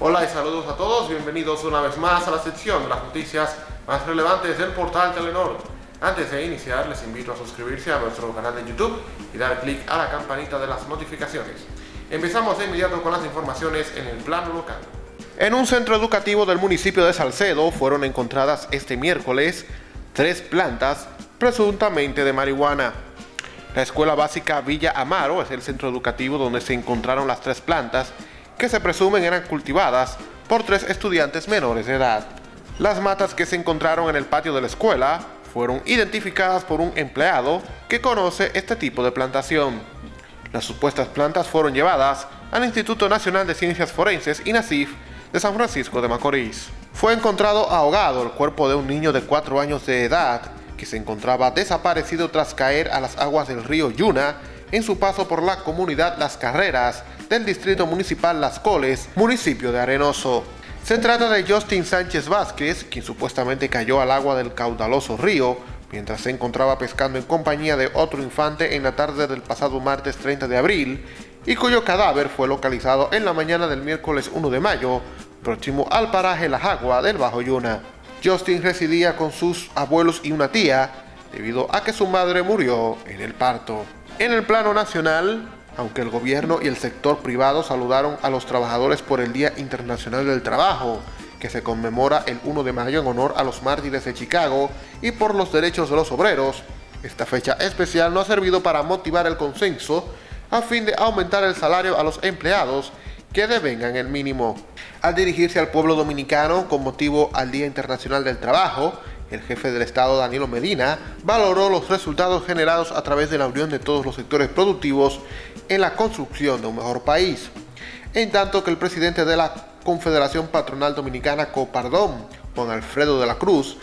Hola y saludos a todos, bienvenidos una vez más a la sección de las noticias más relevantes del portal Telenor. Antes de iniciar les invito a suscribirse a nuestro canal de YouTube y dar clic a la campanita de las notificaciones. Empezamos de inmediato con las informaciones en el plano local. En un centro educativo del municipio de Salcedo fueron encontradas este miércoles tres plantas presuntamente de marihuana. La escuela básica Villa Amaro es el centro educativo donde se encontraron las tres plantas que se presumen eran cultivadas por tres estudiantes menores de edad. Las matas que se encontraron en el patio de la escuela fueron identificadas por un empleado que conoce este tipo de plantación. Las supuestas plantas fueron llevadas al Instituto Nacional de Ciencias Forenses INACIF de San Francisco de Macorís. Fue encontrado ahogado el cuerpo de un niño de 4 años de edad que se encontraba desaparecido tras caer a las aguas del río Yuna en su paso por la comunidad Las Carreras del Distrito Municipal Las Coles, municipio de Arenoso. Se trata de Justin Sánchez Vázquez, quien supuestamente cayó al agua del caudaloso río mientras se encontraba pescando en compañía de otro infante en la tarde del pasado martes 30 de abril y cuyo cadáver fue localizado en la mañana del miércoles 1 de mayo, próximo al paraje La Jagua del Bajo Yuna. Justin residía con sus abuelos y una tía, debido a que su madre murió en el parto. En el plano nacional, aunque el gobierno y el sector privado saludaron a los trabajadores por el Día Internacional del Trabajo, que se conmemora el 1 de mayo en honor a los mártires de Chicago y por los derechos de los obreros, esta fecha especial no ha servido para motivar el consenso a fin de aumentar el salario a los empleados que devengan el mínimo. Al dirigirse al pueblo dominicano con motivo al Día Internacional del Trabajo, el jefe del Estado, Danilo Medina, valoró los resultados generados a través de la unión de todos los sectores productivos en la construcción de un mejor país. En tanto que el presidente de la Confederación Patronal Dominicana, Copardón, Juan Alfredo de la Cruz,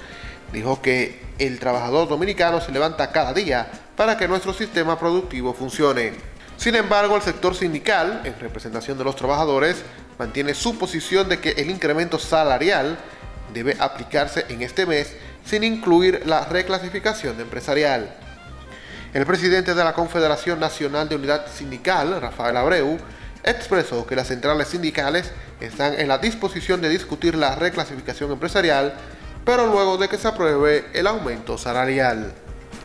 dijo que el trabajador dominicano se levanta cada día para que nuestro sistema productivo funcione. Sin embargo, el sector sindical, en representación de los trabajadores, mantiene su posición de que el incremento salarial debe aplicarse en este mes sin incluir la reclasificación empresarial. El presidente de la Confederación Nacional de Unidad Sindical, Rafael Abreu, expresó que las centrales sindicales están en la disposición de discutir la reclasificación empresarial, pero luego de que se apruebe el aumento salarial.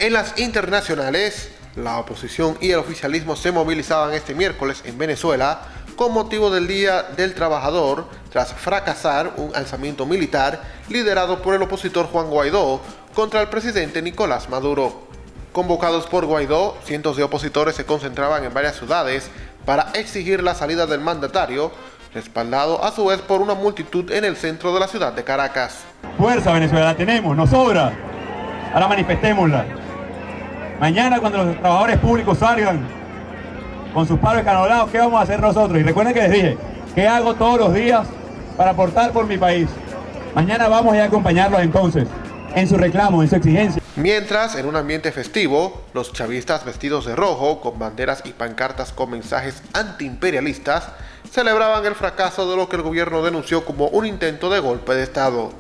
En las internacionales, la oposición y el oficialismo se movilizaban este miércoles en Venezuela con motivo del Día del Trabajador tras fracasar un alzamiento militar liderado por el opositor Juan Guaidó contra el presidente Nicolás Maduro. Convocados por Guaidó, cientos de opositores se concentraban en varias ciudades para exigir la salida del mandatario, respaldado a su vez por una multitud en el centro de la ciudad de Caracas. Fuerza Venezuela, la tenemos, nos sobra. Ahora manifestémosla. Mañana cuando los trabajadores públicos salgan con sus paros escanolados, ¿qué vamos a hacer nosotros? Y recuerden que les dije, ¿qué hago todos los días para aportar por mi país? Mañana vamos a acompañarlos entonces en su reclamo, en su exigencia. Mientras, en un ambiente festivo, los chavistas vestidos de rojo, con banderas y pancartas con mensajes antiimperialistas, celebraban el fracaso de lo que el gobierno denunció como un intento de golpe de Estado.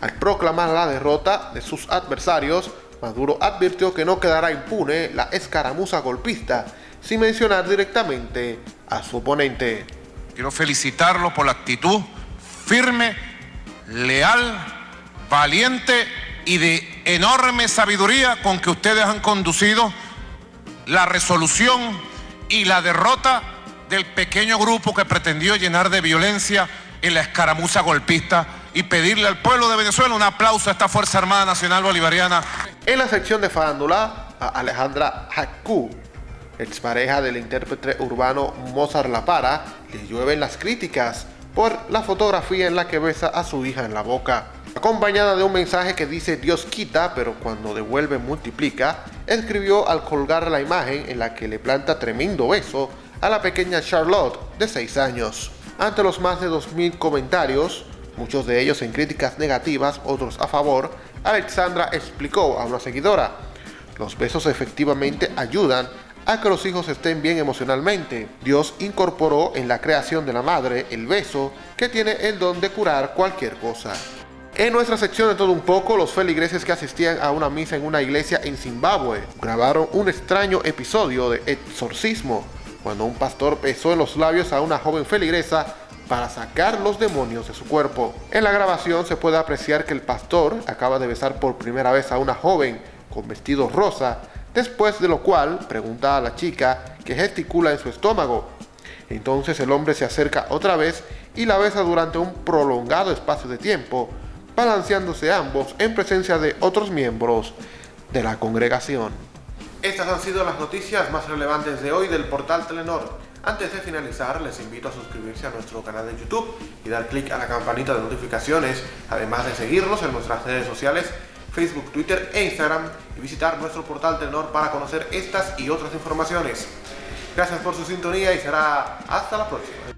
Al proclamar la derrota de sus adversarios, Maduro advirtió que no quedará impune la escaramuza golpista sin mencionar directamente a su oponente. Quiero felicitarlo por la actitud firme, leal, valiente y de enorme sabiduría con que ustedes han conducido la resolución y la derrota del pequeño grupo que pretendió llenar de violencia en la escaramuza golpista y pedirle al pueblo de Venezuela un aplauso a esta Fuerza Armada Nacional Bolivariana. En la sección de farándula, a Alejandra Haku expareja del intérprete urbano Mozart La Para, le llueven las críticas por la fotografía en la que besa a su hija en la boca. Acompañada de un mensaje que dice Dios quita, pero cuando devuelve multiplica, escribió al colgar la imagen en la que le planta tremendo beso a la pequeña Charlotte de 6 años. Ante los más de 2.000 comentarios, muchos de ellos en críticas negativas, otros a favor, Alexandra explicó a una seguidora, los besos efectivamente ayudan a que los hijos estén bien emocionalmente. Dios incorporó en la creación de la madre el beso que tiene el don de curar cualquier cosa. En nuestra sección de todo un poco, los feligreses que asistían a una misa en una iglesia en Zimbabue grabaron un extraño episodio de exorcismo, cuando un pastor besó en los labios a una joven feligresa para sacar los demonios de su cuerpo. En la grabación se puede apreciar que el pastor acaba de besar por primera vez a una joven con vestido rosa, después de lo cual pregunta a la chica que gesticula en su estómago. Entonces el hombre se acerca otra vez y la besa durante un prolongado espacio de tiempo, balanceándose ambos en presencia de otros miembros de la congregación. Estas han sido las noticias más relevantes de hoy del portal Telenor. Antes de finalizar, les invito a suscribirse a nuestro canal de YouTube y dar clic a la campanita de notificaciones, además de seguirnos en nuestras redes sociales, Facebook, Twitter e Instagram, y visitar nuestro portal Telenor para conocer estas y otras informaciones. Gracias por su sintonía y será hasta la próxima.